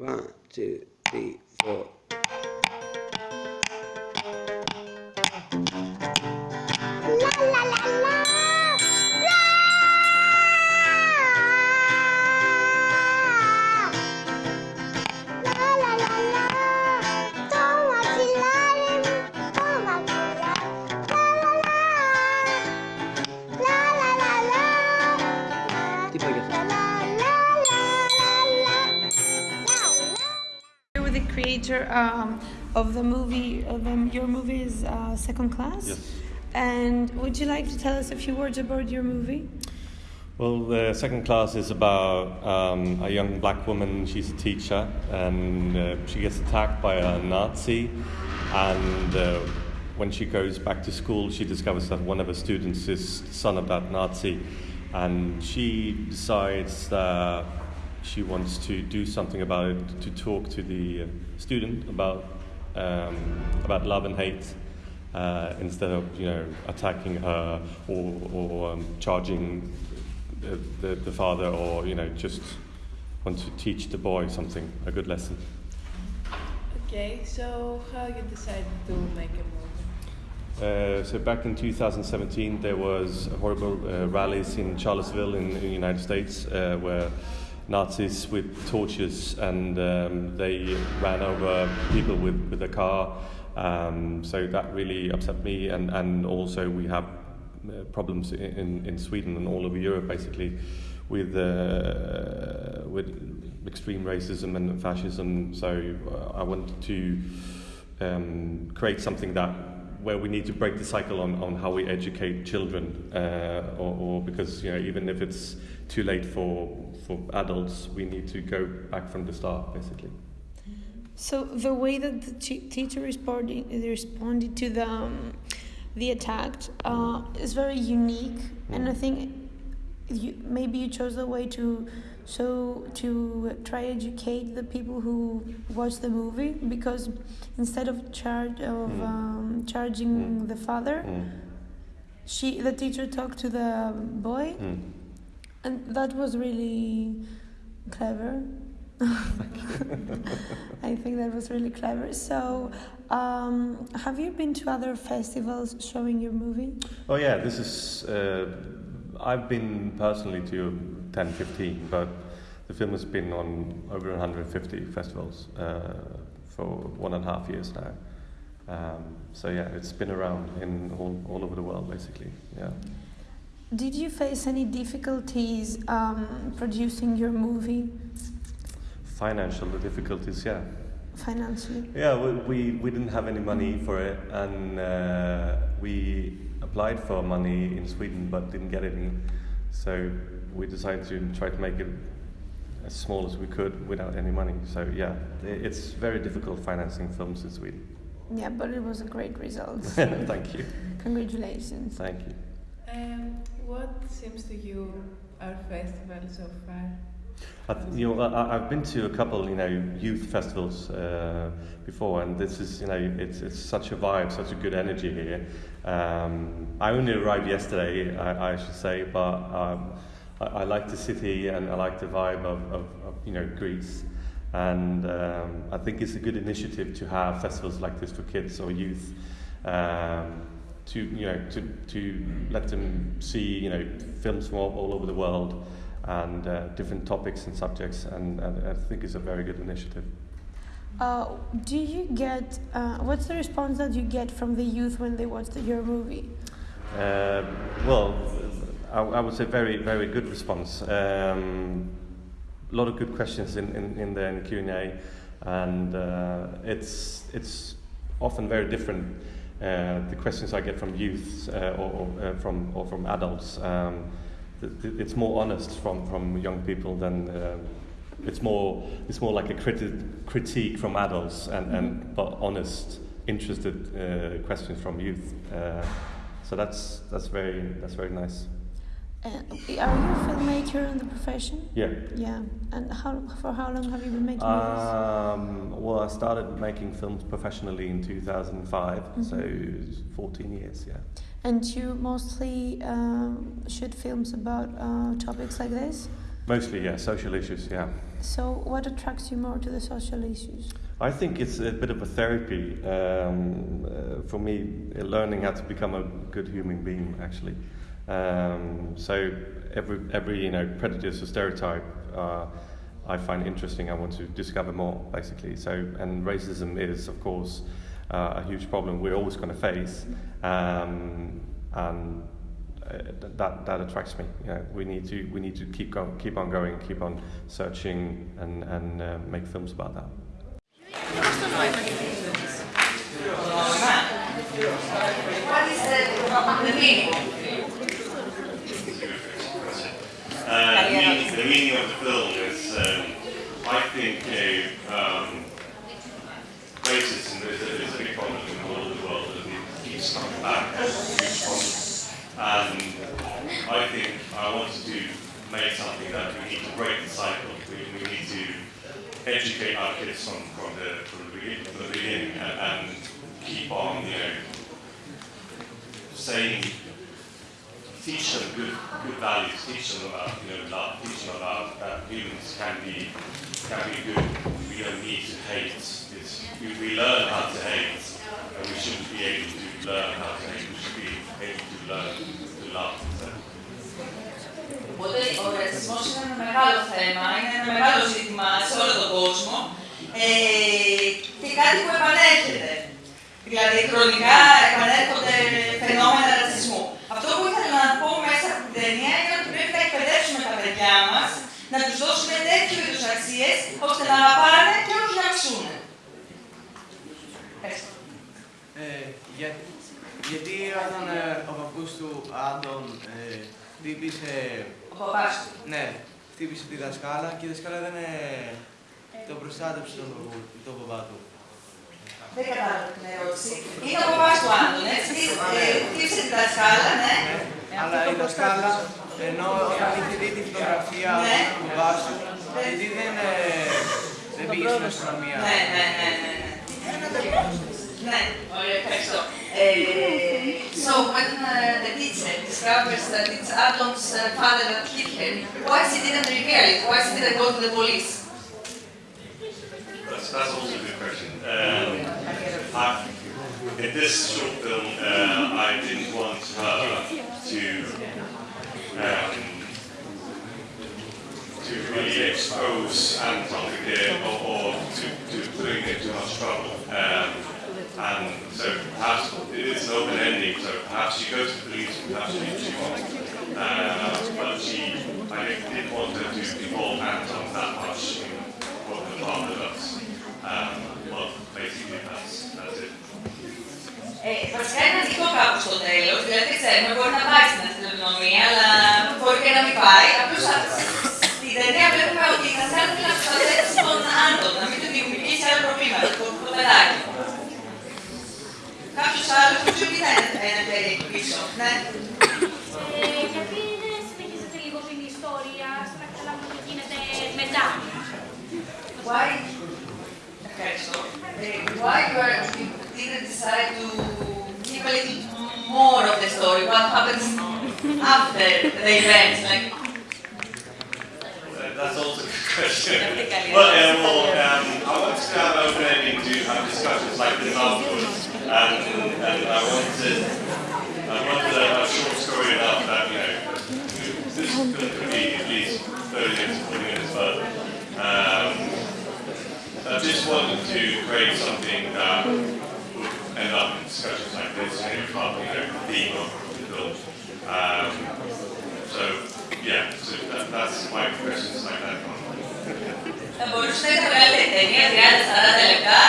One, two, three, four. Creator um, of the movie, of um, your movie is uh, Second Class. Yes. And would you like to tell us a few words about your movie? Well, the second class is about um, a young black woman. She's a teacher, and uh, she gets attacked by a Nazi. And uh, when she goes back to school, she discovers that one of her students is the son of that Nazi, and she decides that she wants to do something about it, to talk to the uh, student about um, about love and hate. Uh, instead of you know attacking her or, or um, charging the, the, the father or you know just want to teach the boy something a good lesson Okay, so how you decided to make a movie? uh, so back in 2017 there was horrible uh, rallies in Charlottesville in, in the United States uh, where Nazis with torches and um, they ran over people with, with a car um, so that really upset me and, and also we have uh, problems in, in, Sweden and all over Europe basically with uh, with extreme racism and fascism. So uh, I wanted to um, create something that where we need to break the cycle on, on how we educate children, uh, or, or because you know even if it's too late for for adults, we need to go back from the start basically. So the way that the teacher responded responded to the um, the attack uh, is very unique, and I think you, maybe you chose the way to so to try educate the people who watch the movie because instead of charge of Mm. um, charging Mm. the father, Mm. she the teacher talked to the boy, Mm. and that was really clever. I think that was really clever. So, um, have you been to other festivals showing your movie? Oh yeah, this is. Uh, I've been personally to 10, 15, but the film has been on over 150 festivals uh, for one and a half years now. Um, so yeah, it's been around in all, all over the world basically. Yeah. Did you face any difficulties um, producing your movie Financial difficulties, yeah. financially? Yeah, we, we, we didn't have any money for it, and uh, we applied for money in Sweden but didn't get any. So we decided to try to make it as small as we could without any money. So yeah, it's very difficult financing films in Sweden. Yeah, but it was a great result. Thank you. Congratulations. Thank you. Um, what seems to you our festival so far? I, th- you know, I, I've been to a couple, you know, youth festivals uh, before, and this is, you know, it's it's such a vibe, such a good energy here. Um, I only arrived yesterday, I, I should say, but um, I, I like the city and I like the vibe of, of, of you know, Greece. And um, I think it's a good initiative to have festivals like this for kids or youth. Um, to you know to, to let them see you know films from all, all over the world and uh, different topics and subjects and, and I think it's a very good initiative. Uh, do you get uh, what's the response that you get from the youth when they watch the, your movie? Um, well, I, I would say very very good response. Um, a lot of good questions in, in, in the, in the Q&A and uh, it's it's often very different uh, the questions I get from youth uh, or, or uh, from or from adults um, th- th- it's more honest from, from young people than uh, it's more it's more like a criti- critique from adults and, and but honest interested uh, questions from youth uh, so that's that's very that's very nice Uh, are you a filmmaker in the profession? yeah Yeah. And how for how long have you been making movies? Um, well, I started making films professionally in 2005, so 14 years, yeah. And you mostly um, shoot films about uh, topics like this? Mostly, yeah, social issues, yeah. So, what attracts you more to the social issues? I think it's a bit of a therapy um, uh, for me, uh, learning how to become a good human being, actually. Um, so every every you know prejudice or stereotype uh, I find interesting. I want to discover more, basically. So and racism is, of course, uh, a huge problem we're always going to face, um, and that that attracts me. You know, we need to we need to keep going, keep on going, keep on searching, and and uh, make films about that. Uh, the, meaning, the meaning of the film is, um, I think, a, um, racism is a, is a big problem in the world and it keeps coming back. And I think I wanted to make something that we need to break the cycle. We, we need to educate our kids from, from, the, from, the, beginning, from the beginning and, and keep on, you know, saying teach them good, good values, teach them about you know love, teach them about that humans can be can be good. We don't need to hate. It's, we, we learn how to hate, and we shouldn't be able to learn how to hate. We should be able to learn to love. So, Οπότε ο ρατσισμός είναι ένα μεγάλο θέμα, είναι ένα μεγάλο ζήτημα σε όλο τον κόσμο ε, και κάτι που επανέρχεται. Δηλαδή, χρονικά επανέρχονται φαινόμενα ρατσισμού. Αυτό που ήθελα να πω μέσα από την ταινία είναι ότι πρέπει να εκπαιδεύσουμε τα παιδιά μας, να τους δώσουμε τέτοιου είδους αξίες, ώστε να αγαπάνε και όχι να μισούν. Ευχαριστώ. Ε, για, γιατί όταν ε, ο παππούς του Άντων ε, χτύπησε, Ο παπάς του. ναι, χτύπησε τη δασκάλα και η δασκάλα δεν ε, τον προστάτεψε τον, παππού- τον παπά του. Δεν κατάλαβα την ερώτηση. Είναι ο παπάς του Άντων, έτσι. Ε, Χτύπησε τη δασκάλα, ναι. Αλλά η δασκάλα, ενώ όταν είχε δει τη φωτογραφία Ναι. του μπαμπά του, γιατί δεν, ε, δεν πήγε στην αστυνομία. Ναι, ναι, ναι, ναι. ναι. Ναι, ωραία, ευχαριστώ. So when uh, the teacher discovers that it's Adam's uh, father that hit him, why she didn't reveal it? Why she didn't go to the police? that's, that's also a good question. Um, I, in this short film, uh, I didn't want her to um, to really expose Anton again or, or to, to putting him too much trouble. Um, and so perhaps it is an open ending, so perhaps she goes to the police, perhaps she, she won't. Uh, but she, I didn't want her to involve Anton that much in what the father does. Um, well, basically that's, that's it. Ε, βασικά είναι ανοιχτό κάπου στο τέλο. Δηλαδή δεν ξέρουμε, μπορεί να πάει στην αστυνομία, αλλά μπορεί και να μην πάει. Why you, are, you didn't decide to give a little more of the story? What happens after the events? Like, That's also a good question. well, yeah, well um, I wanted to have open ending to have discussions like this afterwards, and, and I wanted, I wanted a, a short story enough that you know this film could be at least 30 minutes, 40 minutes, but um, I just wanted to create something my questions like that one. θα μπορούσε να είναι μεγάλη ταινία, 30-40 λεπτά,